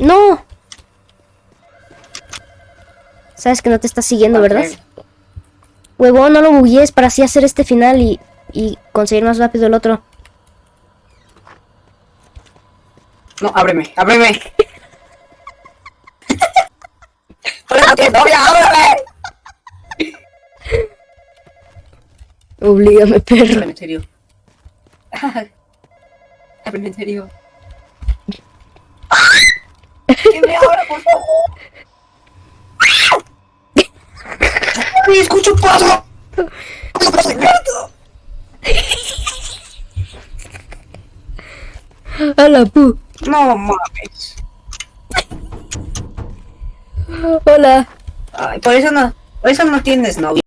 No. Sabes que no te está siguiendo, ¿verdad? Huevón, no lo buguees para así hacer este final y, y conseguir más rápido el otro. No, ábreme, ábreme. Oblígame, perro. Ábreme, en serio. Ábreme, en serio. ¡Que me abra, por favor! ¡Ay, escucho paso! A la pu. No mames. Hola. Ay, por eso no, por eso no tienes novia.